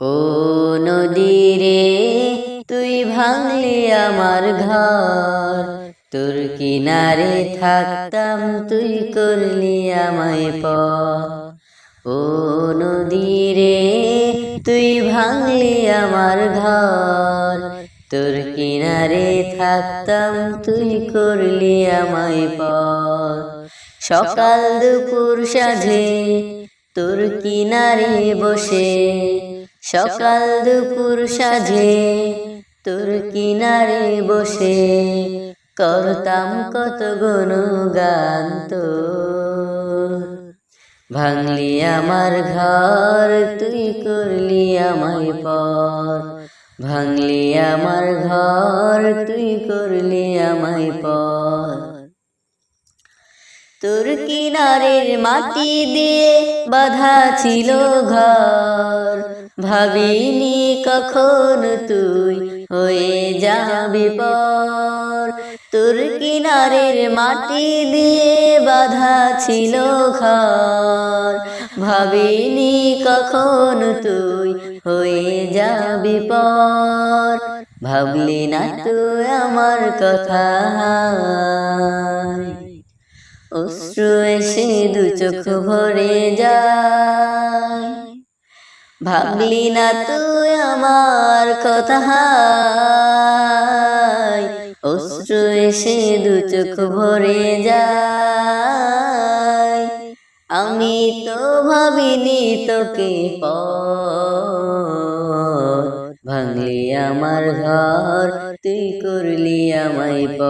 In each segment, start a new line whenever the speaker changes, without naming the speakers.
ও নদী রে তুই ভাঙলি আমার ঘর। তোর কিনারে থাকতাম, তুই করলি আমায় প ও নদী রে তুই ভাঙলি আমার ঘর। তোর কিনারে থাকতাম, তুই করলি আমায় প সকাল দুপুর সাঝে তোর কিনারে বসে সকাল দুপুর সাজে, তোর কিনারে বসে, করতাম কত গান তো ভাঙলি আমার ঘর, তুই করলি আমায় পর। ভাঙলি আমার ঘর, তুই করলি আমায় পর। তোর কিনারের মাটি দিয়ে বাধা ছিল ঘর। ভাবিনি কখন তুই হয়ে যাবি পর? তোর কিনারের মাটি দিয়ে বাধা ছিল ঘর। ভাবিনি কখন তুই হয়ে যাবি পর? ভাবলি না তুই আমার কথা অশ্রু এসে দু চোখ ভরে যায়। ভাবলি না তুই আমার কথা অশ্রু এসে দু চোখ ভরে যায়। আমি তো ভাবিনি তোকে প ভাঙলি আমার ঘর, তুই করলি আমায় প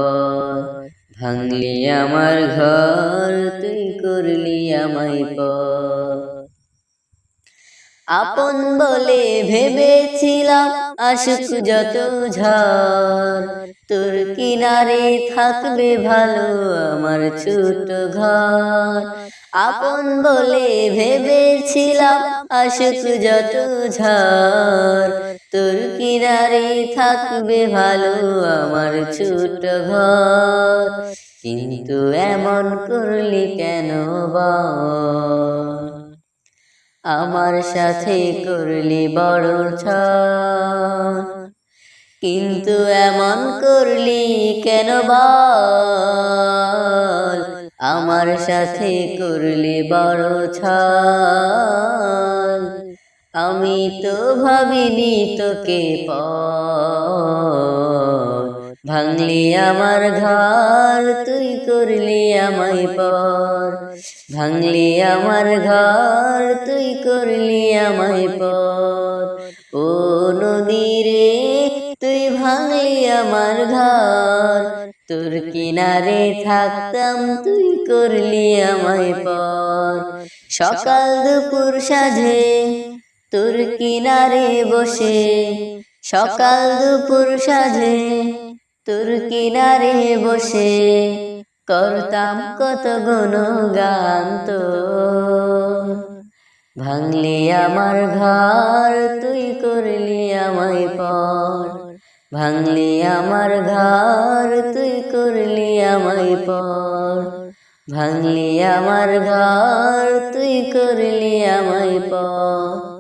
ভাঙলি আমার ঘর, তুই করলি আমায় পর আপন বলে ভেবেছিলাম আসুক যত ঝড়। তোর কিনারে থাকবে ভালো আমার ছোট ঘর। আপন বলে ভেবেছিলাম আসুক যত ঝড়। তোর কিনারে থাকবে ভালো আমার ছোট ঘর। কিন্তু এমন করলি কেন বা? আমার সাথে করলি বড় ছ কিন্তু এমন করলি কেন বল? আমার সাথে করলি বড় ছ আমি তো ভাবিনি তোকে প ভাঙলি আমার ঘর, তুই করলি আমায় পর। ভাঙলি আমার ঘর, তুই করলি আমায় পর। ও নদী রে, তুই ভাঙলি আমার ঘর। তোর কিনারে থাকতাম, তুই করলি আমায় পর। সকাল দুপুর সাঝে তোর কিনারে বসে। সকাল দুপুর সাঝে তোর কিনারে বসে করতাম কত গুণ গান তো ভাঙলি আমার ঘর, তুই করলি আমায় পর। ভাঙলি আমার ঘর, তুই করলি আমায় পর। ভাঙলি আমার ঘর, তুই করলি আমায় পর।